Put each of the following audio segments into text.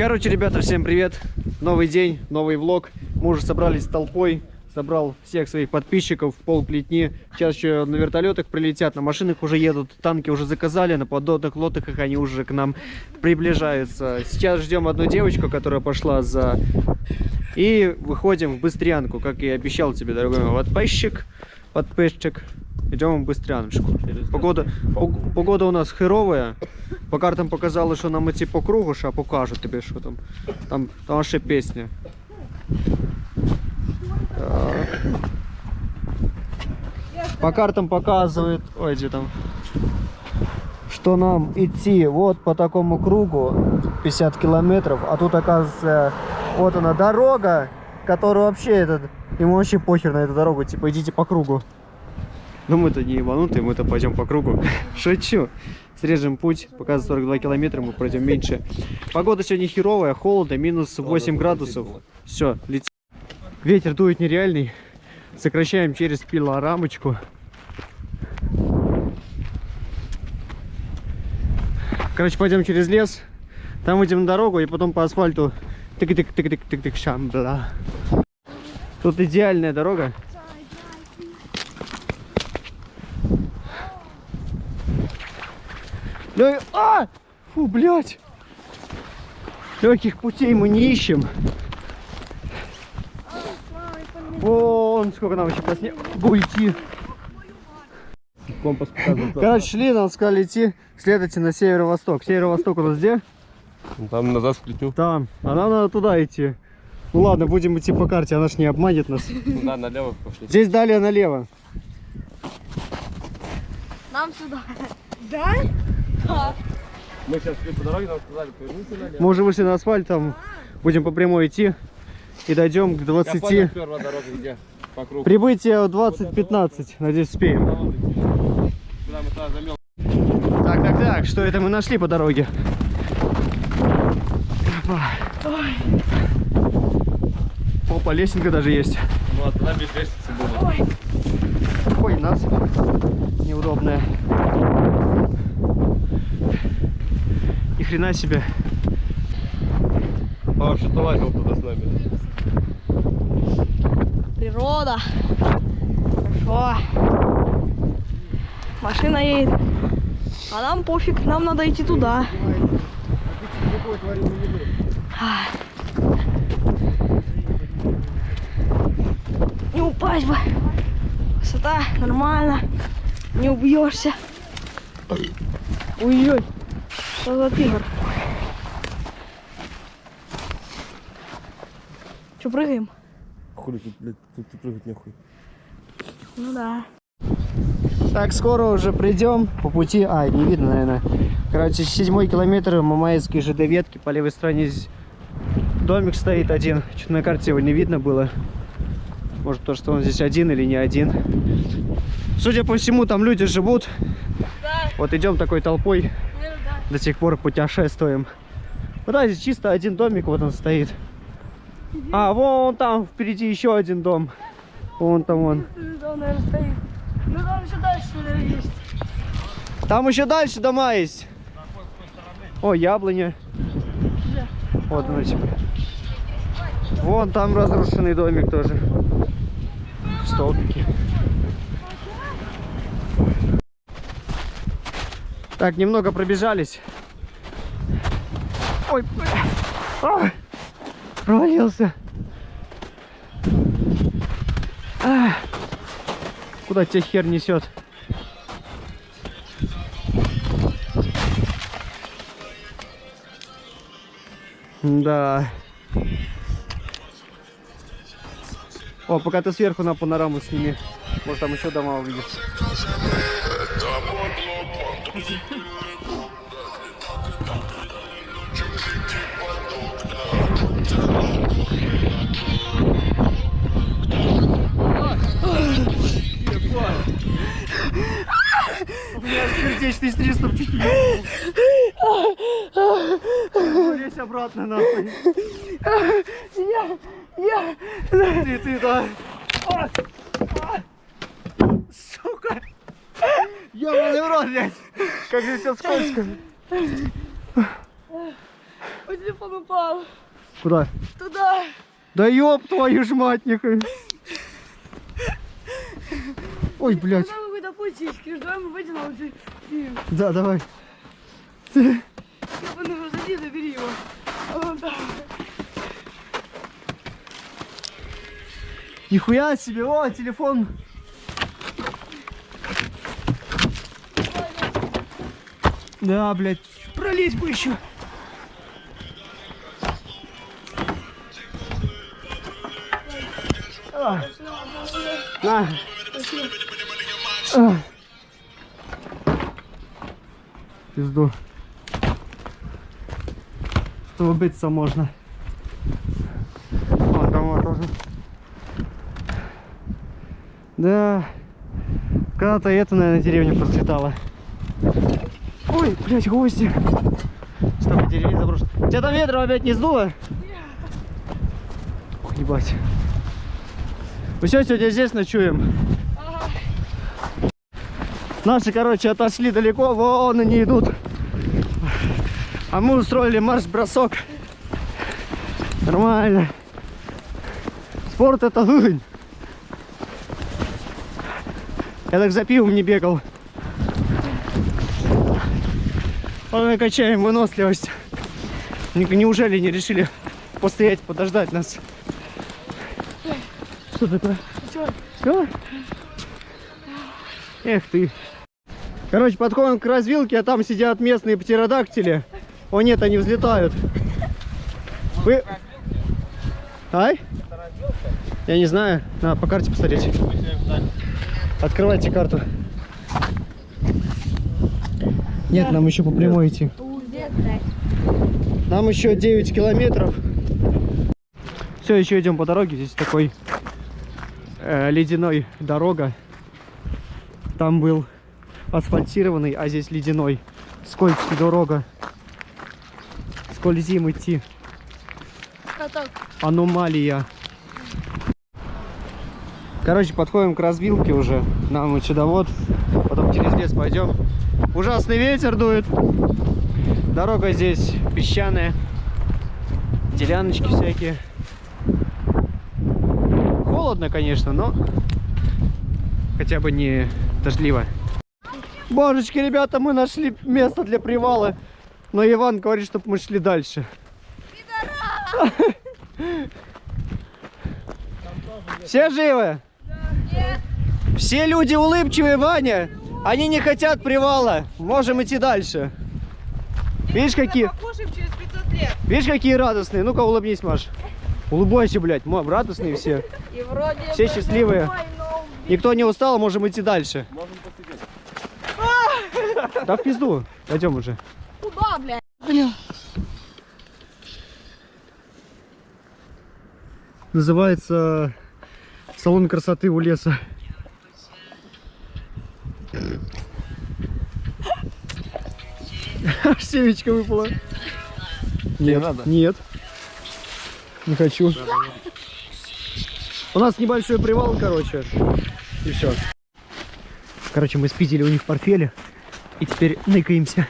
Короче, ребята, всем привет. Новый день, новый влог. Мы уже собрались с толпой. Собрал всех своих подписчиков, пол плетни. Сейчас еще на вертолетах прилетят, на машинах уже едут, танки уже заказали, на подводных лодках они уже к нам приближаются. Сейчас ждем одну девочку, которая пошла за... И выходим в Быстрянку, как и обещал тебе, дорогой мой подписчик. Подписчик. Идем Быстряночку. Погода, пог- погода у нас херовая. По картам показали, що нам идти по кругу, ще покажу тобі, що там. Там, там ще пісня. Так. По картам показывает, ой, где там, что нам идти вот по такому кругу 50 километров, а тут оказывается вот она дорога, которая вообще этот, ему вообще похер на эту дорогу, типа идите по кругу. Но мы-то не ебанутые, мы-то пойдем по кругу. Шучу. Срежем путь, показывает 42 километра, мы пройдем меньше. Погода сегодня херовая, холодно, минус 8 градусов. Все, летим. Ветер дует нереальный. Сокращаем через пилорамочку. Короче, пойдем через лес. Там выйдем на дорогу и потом по асфальту. Тык-тык-тык-тык-тык, шамбла. Тут идеальная дорога. Лё- А! Фу, блядь! Легких путей мы не ищем. Вон, сколько нам еще по снегу идти. Компас показывает. Короче, шли, нам сказали идти, следуйте на северо-восток. Северо-восток у нас где? Там назад сплетню. Там. А нам надо туда идти. Ну ладно, будем идти по карте, она ж не обманет нас. Да, налево пошли. Здесь далее налево. Нам сюда. Да? Мы сейчас шли по дороге, нам сказали, поверните налево. Мы уже вышли на асфальт, там будем по прямой идти. И дойдем к Я понял, 20. первая дорога где? По кругу. Прибытие в 20.15. Надеюсь, успеем. Так, так, так, что это мы нашли по дороге? Опа. Опа, лесенка даже есть. Ну, а без лестницы было. Ой, нас неудобная. Хрена себе. А, что-то лазил туда с нами. Природа. Хорошо. Машина едет. А нам пофиг, нам надо идти туда. Ай. Не упасть бы. Высота нормально. Не убьешься. Ой-ой. Что за тигр? Че, прыгаем? Хули тут, блядь, тут ты прыгать нехуй. Ну да. Так, скоро уже придем по пути. А, не видно, наверное. Короче, седьмой километр Мамаевской ЖД ветки. По левой стороне здесь домик стоит один. Что-то на карте его не видно было. Может, то, что он здесь один или не один. Судя по всему, там люди живут. Да, Вот идем такой толпой. До сих пор путешествуем. Вот да, здесь чисто один домик вот он стоит. А, вон там впереди еще один дом. Вон там он. Ну там еще дальше, есть. Там еще дальше дома есть. О, яблоня. Вот тебе. Вон там разрушенный домик тоже. Столбики. Так, немного пробежались. Ой. А, провалился. А, куда тебя хер несет? Да. О, пока ты сверху на панораму сними. Может там еще дома увидишь. У меня сердечный приступ чуть не Лезь обратно нахуй. Я, я, Ты, ты, да. Сука. Ёбаный в рот, блядь. Как же все скользко. Ой, телефон упал. Куда? Туда. Да ёб твою ж мать, нихуя. Ой, блядь. Куда мы ищешь? Давай мы выйдем, а ты- ты- Да, давай. Ёбаный, зайди, забери его. Вон там. Нихуя себе, о, телефон. Да, блядь, пролезть бы еще. А. На. А. Пизду. Чтобы биться можно. Там вот тоже. Да. Когда-то это, наверное, деревня процветала. Ой, блядь, гости. Стоп, деревня заброшена. Тебя там ветром опять не сдуло? Ох, ебать. Мы все сегодня здесь ночуем. Наши, короче, отошли далеко, вон они идут. А мы устроили марш-бросок. Нормально. Спорт это жизнь. Я так за пивом не бегал. Вот мы качаем выносливость. Не- Неужели не решили постоять, подождать нас? Что такое? Чё? Все? Эх ты. Короче, подходим к развилке, а там сидят местные птеродактили. О нет, они взлетают. Вы... Ай? Я не знаю. Надо по карте посмотреть. Открывайте карту. Нет, нам еще по прямой идти. Нам еще 9 километров. Все, еще идем по дороге. Здесь такой э, ледяной дорога. Там был асфальтированный, а здесь ледяной. Скользкий дорога. Скользим идти. Каток. Аномалия. Короче, подходим к развилке уже. Нам вот. Потом через лес пойдем. Ужасный ветер дует. Дорога здесь песчаная. Деляночки всякие. Холодно, конечно, но хотя бы не дождливо. Божечки, ребята, мы нашли место для привала. Но Иван говорит, чтобы мы шли дальше. Все живы? Все люди улыбчивые, Ваня. Они не хотят привала. Можем идти дальше. Видишь, какие, Покушаем через 500 лет. видишь, какие радостные. Ну-ка, улыбнись, Маш. Улыбайся, блядь. Ма, радостные все. И вроде Все счастливые. Никто не устал, можем идти дальше. Можем посидеть. Да в пизду. Пойдем уже. Куда, блядь? Называется салон красоты у леса. Аж семечко выпало. Нет, надо? нет. Не хочу. У нас небольшой привал, короче. И все. Короче, мы спиздили у них в портфеле. И теперь ныкаемся.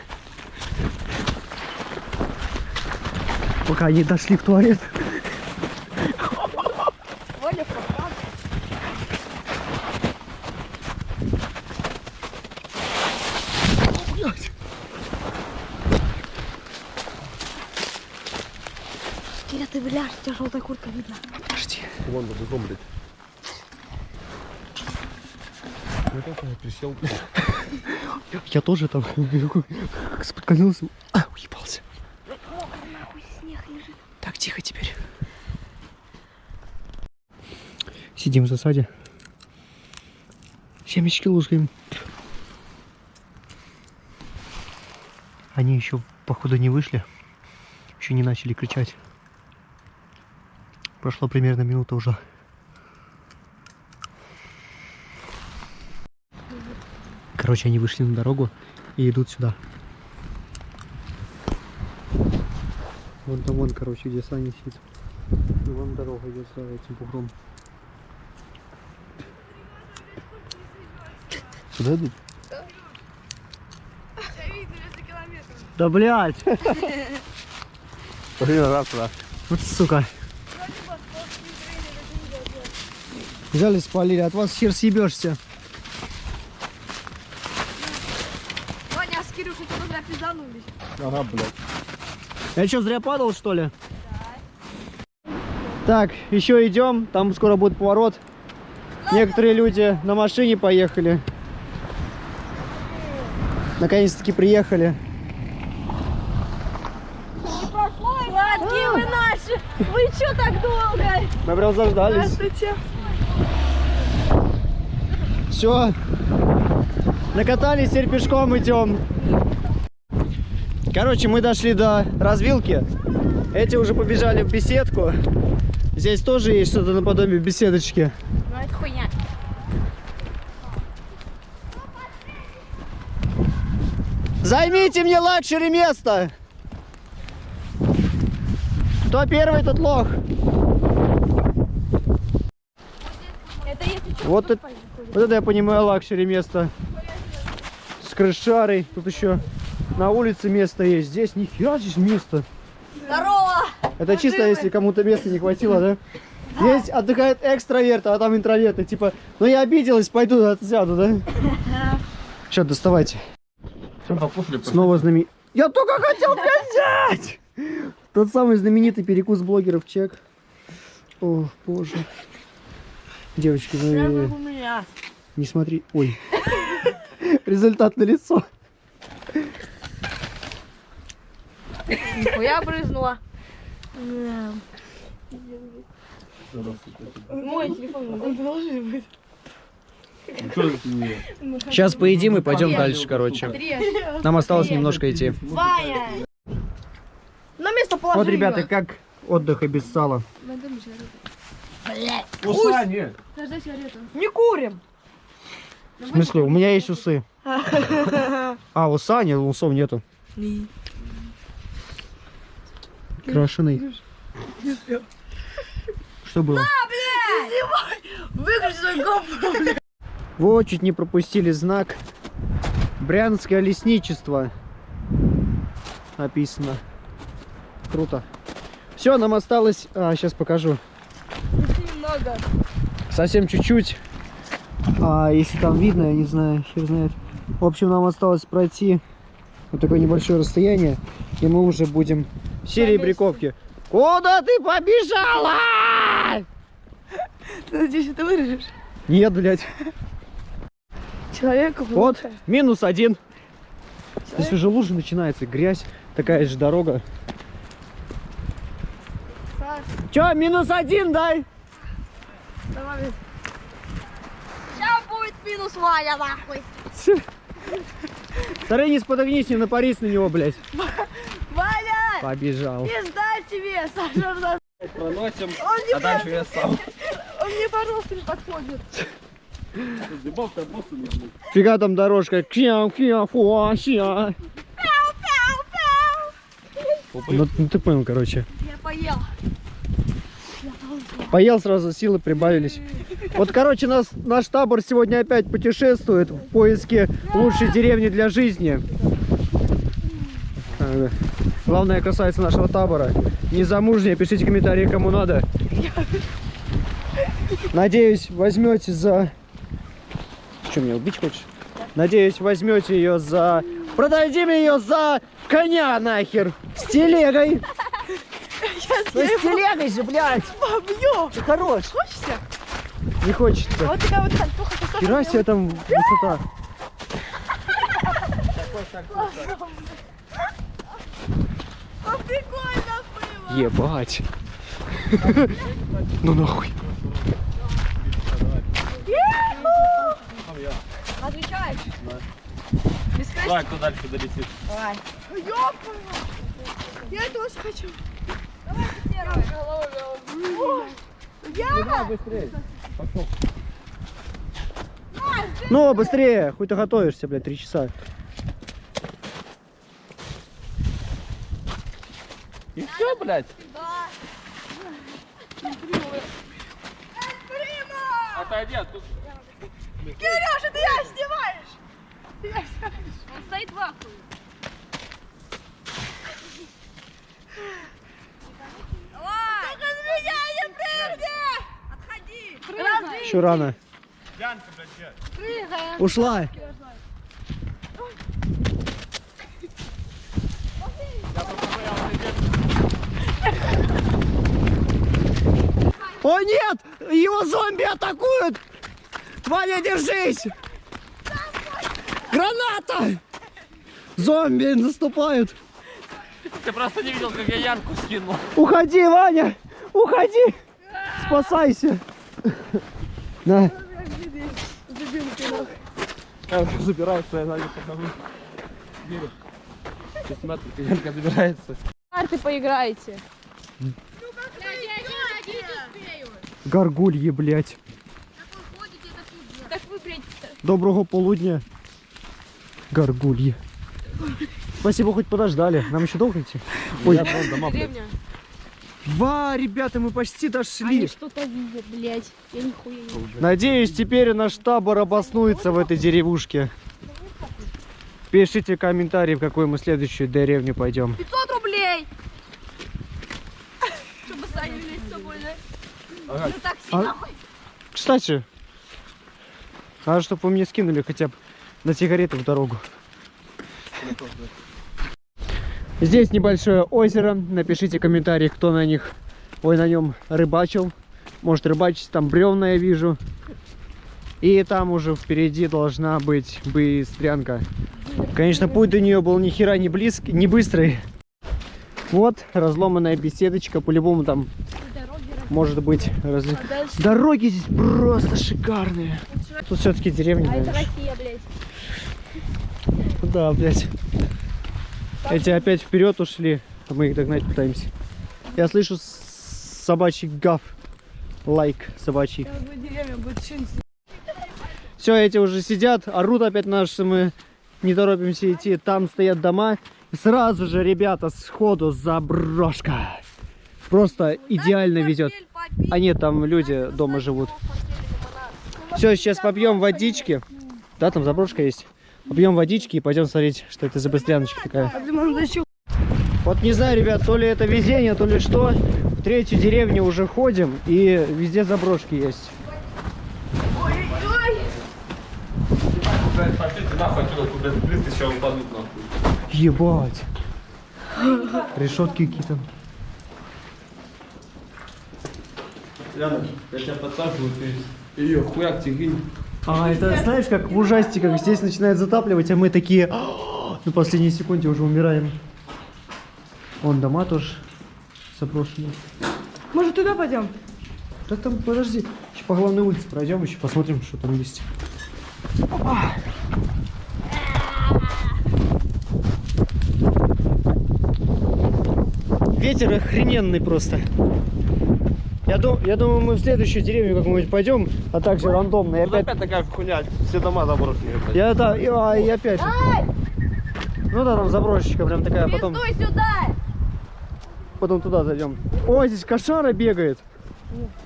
Пока они дошли в туалет. Ты бляшь, у тебя желтая куртка видно. Подожди. Вон за бегом, блядь. Ну как я присел, блядь. Я тоже там споткнулся. А, уебался. Так, тихо теперь. Сидим в засаде. Семечки лужаем. Они еще, походу, не вышли. Еще не начали кричать. Прошла примерно минута уже. Короче, они вышли на дорогу и идут сюда. Вон там вон, короче, где Саня сидит. И вон дорога идет за этим бугром. Сюда идут? Видно, 200 километров. Да блядь! Пошли назад туда. Вот сука. Взяли, спалили, от вас хер съебешься. Ваня, с Кирюшей туда зря пизданулись. Ага, блядь. Я что, зря падал, что ли? Так, еще идем. Там скоро будет поворот. Некоторые люди на машине поехали. Наконец-таки приехали. Сладкие вы наши! Вы чё так долго? Мы прям заждались. Здравствуйте. Все. Накатались, теперь пешком идем. Короче, мы дошли до развилки. Эти уже побежали в беседку. Здесь тоже есть что-то наподобие беседочки. Ну это хуйня. Займите мне luxury место! Кто первый, тот лох. Это если что, Вот, это, вот это я понимаю luxury место. С крышарой. Тут еще на улице место есть. Здесь нихера здесь место. Здорово! Это чисто, если кому-то места не хватило, да? Здесь отдыхают экстраверты, а там интроверты. Типа, ну я обиделась, пойду отсяду, да? Что, доставайте. Снова знаменит... Я только хотел взять! Тот самый знаменитый перекус блогеров чек. О, боже. Девочки, вы у меня. не смотри... Ой. Результат на лицо. Я брызнула. Мой телефон. Чё ты не- Сейчас поедим и пойдем дальше, короче. Нам осталось немножко идти. На место положи Вот, ребята, как отдых и без сала. Уса нет. Не курим. В смысле, у меня есть усы. А, уса нет, усов нету. Крашеный. Что было? Выключи свой гоп. Вот, чуть не пропустили знак. Брянское лесничество. Написано. Круто. Все, нам осталось... А, сейчас покажу. Немного. Совсем чуть-чуть. А, если там видно, я не знаю, хер знает. В общем, нам осталось пройти вот такое небольшое расстояние, и мы уже будем в серии бриковки. Куда ты побежала? Ты надеюсь, это вырежешь? Нет, блядь. Человеку Вот, минус один. Здесь уже лужа начинается, грязь. Такая же дорога. Саш, Че, минус один дай? Давай. Сейчас будет минус Ваня, нахуй. Таренис, подогнись, не напарись на него, блядь. Ваня! Побежал. Пизда тебе, Саша. Проносим, Он не а дальше я сам. Он мне, пожалуйста, не подходит. Не. Фига там дорожка. Кьяу, кьяу, фуа, ща. Ну, ну ты понял, короче. Я поел. Поел сразу, силы прибавились. Вот, короче, нас, наш табор сегодня опять путешествует в поиске лучшей деревни для жизни. Э, Главная красавица нашего табора. Незамужняя, пишите комментарии, кому надо. Надеюсь, возьмете за... Что, меня убить хочешь? Надеюсь, возьмете ее за... Продадим ее за коня нахер! С телегой! Ну, с телегой же, блядь! Побью! Ты хорош! Хочется? Не хочется. Вот такая вот сальтуха. Хера себе там высота. А прикольно было. Ебать. Ну нахуй. Отвечаешь? Давай, кто дальше долетит. Давай. Ёпана. Я тоже хочу. Я? быстрее. Ну, быстрее. Хуй ты готовишься, блядь, три часа. И все, блядь. Да. Отойди, а тут... Кирюша, ты я снимаешь? Ты я снимаешь? Он стоит в ахуе. Еще рано. Ушла. О нет! Его зомби атакуют! Ваня, держись! Граната! Зомби наступают! Ты просто не видел, как я Янку скинул. Уходи, Ваня! Уходи! Спасайся! На. Я уже забирается, я сзади подхожу. Верю. Сейчас смотри, как Янка забирается. Карты поиграете. Горгульи, блядь. Вы, блядь, Доброго полудня. Горгульи. Спасибо, хоть подождали. Нам еще долго идти? Ой, деревня? Ва, ребята, мы почти Они дошли. что-то видят, блядь. Я нихуя не вижу. Надеюсь, теперь наш табор обоснуется в этой деревушке. Пишите комментарии, в какую мы следующую деревню пойдем. 500 рублей! Чтобы Саню влезть с собой, да? Ага. На такси, А- нахуй. Кстати, надо, чтобы вы мне скинули хотя бы на сигареты в дорогу. Здесь небольшое озеро. Напишите комментарий, кто на них, ой, на нем рыбачил. Может рыбачить, там бревна я вижу. И там уже впереди должна быть быстрянка. Конечно, путь до нее был ни хера не близкий, не быстрый. Вот разломанная беседочка, по-любому там может быть разли- А дальше? Дороги здесь просто шикарные. Тут все-таки деревня. А это. Россия, блядь. Да, блядь. Эти опять вперед ушли, мы их догнать пытаемся. Я слышу собачий гав. Лайк собачий. Все, эти уже сидят, орут опять наши, мы не торопимся идти. Там стоят дома. И сразу же, ребята, сходу заброшка. Просто идеально везет. А нет, там люди дома живут. Все, сейчас попьем водички. Да, там заброшка есть. Попьем водички и пойдем смотреть, что это за быстряночка такая. Вот не знаю, ребят, то ли это везение, то ли что. В третью деревню уже ходим, и везде заброшки есть. Ебать. Решетки какие-то. Яна, я тебя подсаживаю, ты ее хуяк тягинь. А, это знаешь, как в ужастиках здесь начинает затапливать, а мы такие «А, на последней секунде уже умираем. Вон дома тоже заброшенные. Может, туда пойдем? Да там, подожди, еще по главной улице пройдем, еще посмотрим, что там есть. Опа. Ветер охрененный просто. Я, дум- я думаю, мы в следующую деревню как-нибудь пойдем, а также рандомно. И Тут опять... опять такая хуйня, все дома заброшенные, блядь. Я да, и, а, и опять. Ай, Ну да, там заброшечка прям такая, а потом, пиздуй сюда! потом туда зайдем. О, здесь кошара бегает.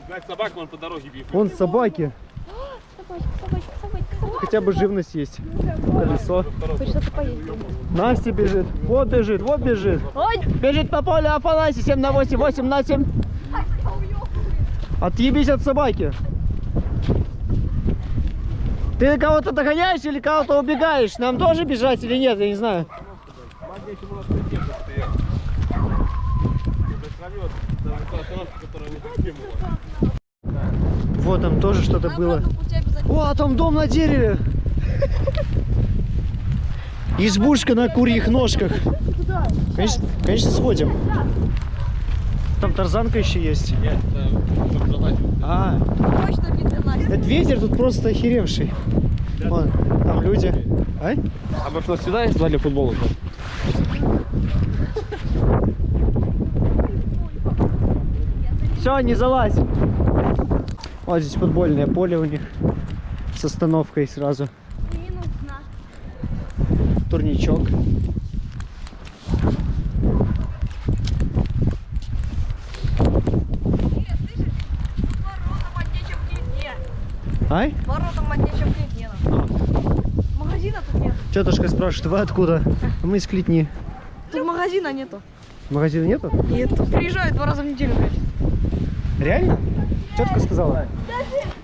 Блядь, собак вон по дороге бьют. Вон собаки. Собачка, собачка, собачка, собачка. Хотя бы живность есть. Колесо. Хоть что-то поесть. Настя бежит. Вот бежит, вот бежит. Ой, Бежит по полю Афанасий 7 на 8, 8 на 7. Отъебись от собаки. Ты кого-то догоняешь или кого-то убегаешь? Нам тоже бежать или нет, я не знаю. Вот там тоже что-то было. О, а там дом на дереве. Избушка на курьих ножках. Конечно, конечно, сходим. Там тарзанка еще есть. Нет. А, точно этот ветер тут просто охеревший. Вон, там люди. А? А может нас сюда есть два для футбола? Все, не залазь. Вот здесь футбольное поле у них с остановкой сразу. Турничок. Ай? Воротом отнечем нет. Магазина тут нет. Тетушка спрашивает, вы откуда? А Мы из Клетни. Тут магазина нету. Магазина нету? Нет. Приезжают два раза в неделю, блядь. Реально? Тетка сказала.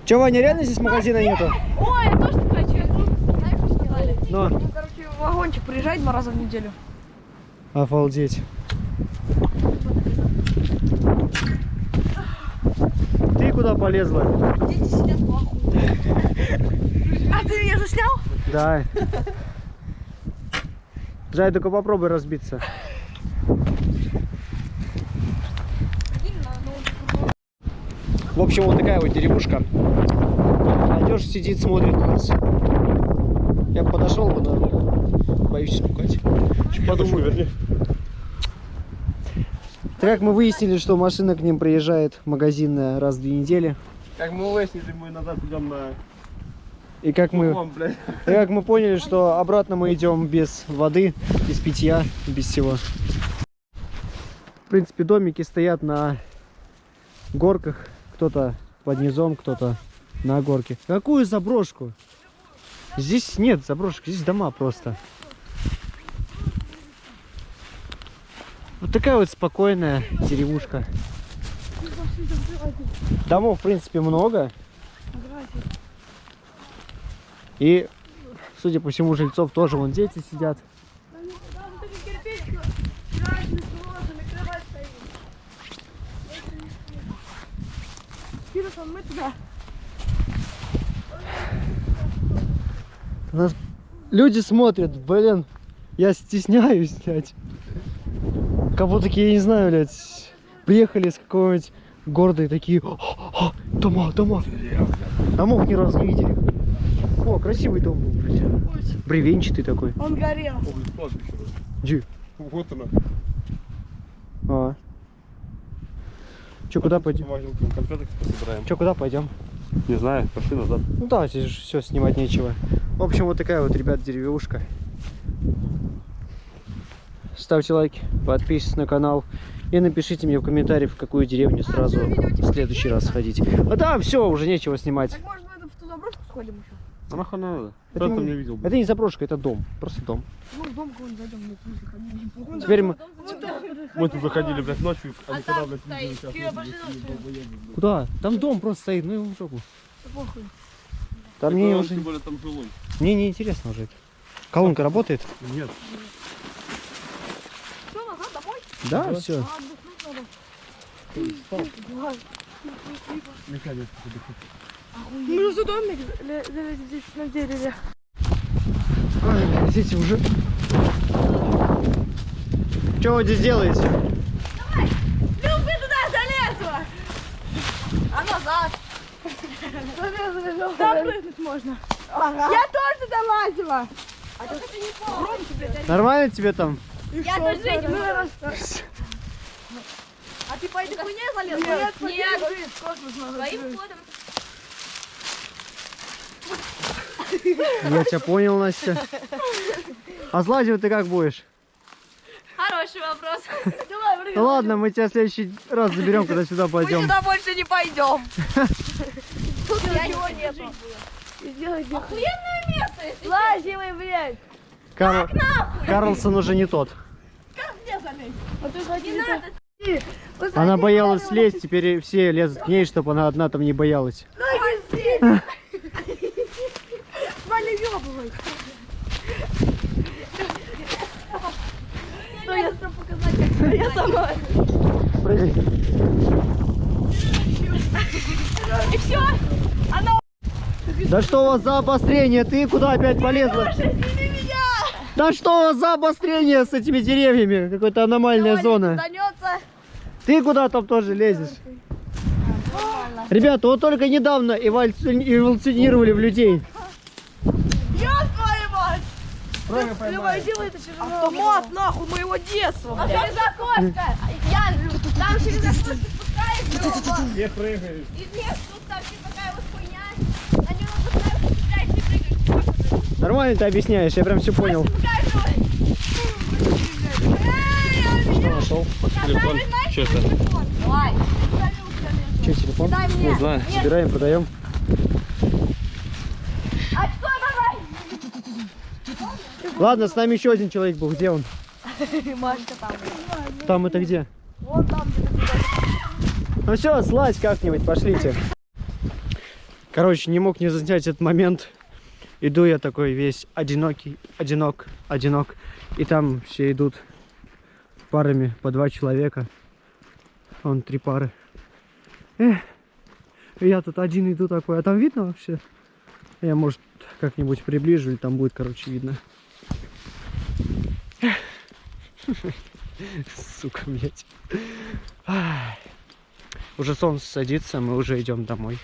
Че, Ваня, реально здесь магазина нету? Ой, я тоже так хочу. Знаешь, что сделали? Но. Ну, короче, вагончик приезжает два раза в неделю. Обалдеть. Ты куда полезла? Дети сидят в ахуе. А ты меня заснял? Да. Жай, только попробуй разбиться. В общем, вот такая вот деревушка. Молодежь сидит, смотрит на нас. Я бы подошел бы, но боюсь испугать. Подумаю. Так как мы выяснили, что машина к ним приезжает магазинная раз в две недели. Как мы выяснили, мы назад идем на И как мы. И как мы поняли, что обратно мы идем без воды, без питья, без всего. В принципе, домики стоят на горках. Кто-то под низом, кто-то на горке. Какую заброшку? Здесь нет заброшек, здесь дома просто. Вот такая вот спокойная деревушка. Домов, в принципе, много. И, судя по всему, жильцов тоже вон дети сидят. Нас люди смотрят, блин, я стесняюсь, блядь. Кого такие, я не знаю, блядь, приехали с какого-нибудь города и такие, «О, о, дома, дома. Домов ни разу не видели. Красивый дом был, блядь. Бревенчатый такой. Он горел. Ой. Где? Вот оно. А. Че, куда пойдем? Че, куда пойдем? Не знаю, пошли назад. Ну да, здесь же все снимать нечего. В общем, вот такая вот, ребят, деревушка. Ставьте лайки, подписывайтесь на канал и напишите мне в комментариях, в какую деревню сразу в следующий раз сходить. А да, все, уже нечего снимать. Так может мы в ту заброшку сходим еще? А нахуй надо? Это Кто там не- не видел? Это не заброшка, это дом, просто дом. Ну, в дом какой-нибудь зайдем, мы заходили. Теперь мы... Мы тут заходили, блядь, ночью, а не там когда, блядь, видели, сейчас. Куда? Там дом просто стоит, ну его в жопу. Похуй. Там мне уже... Тем более там жилой. Мне не интересно уже это. Колонка работает? Нет. Что, назад домой? Да, все. А, отдохнуть надо. Механик. Мы же за домик здесь на дереве. Ой, Дети уже... Что вы здесь делаете? Люб, ты туда залезла! А назад! Там прыгнуть можно. Я тоже туда лазила. Нормально тебе там? Я тоже этим А ты по этой хуйне залезла? Нет, Нет, прыгать. ходом. Я тебя понял, Настя. А слазить ты как будешь? Хороший вопрос. Давай, прыгай. Ну ладно, мы тебя в следующий раз заберем, когда сюда Мы пойдем. сюда больше не пойдем. Тут Я ничего не нету. Охуенное место, если Лази вы, блядь. Карл- Карлсон уже не тот. А ты не ходи надо. Она боялась слезть, теперь все лезут к ней, чтобы она одна там не боялась. Валя ёбывай. Что я сам показать, как я сама. Прыгай. И все. Да что у вас за обострение? Ты куда опять полезла? Да что у вас за обострение с этими деревьями? Какая-то аномальная зона. Станется. Ты куда там тоже лезешь? Ребята, вот только недавно эволюци- эволюционировали в людей. Ёб твою мать. Это через Автомат, нахуй, моего детства. А через окошко. Я, там через окошко спускаешь, Лёва. Не прыгаешь. И нет, тут там типа такая вот хуйня. На нее спускаешь, спускаешь и прыгаешь. Нормально ты объясняешь, я прям все понял. Что нашел? Телефон. Что это? Че, телефон? Дай мне. Не знаю. Собираем, продаем. А что? Ладно, с нами еще один человек был. Где он? Машка там. Там это где? Вон там где-то. Ну все, слазь как-нибудь, пошлите. Короче, не мог не заснять этот момент. Иду я такой весь одинокий, одинок, одинок. И там все идут парами по два человека. Вон три пары. Эх, я тут один иду такой. А там видно вообще? Я, может, как-нибудь приближу, и там будет, короче, видно. Сука. Ай. Уже солнце садится, мы уже идем домой.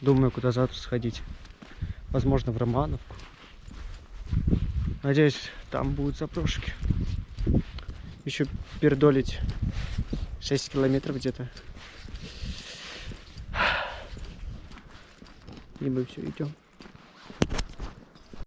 Думаю, куда завтра сходить. Возможно, в Романовку. Надеюсь, там будут запрошки. Еще пердолить 6 километров где-то. И мы все идем.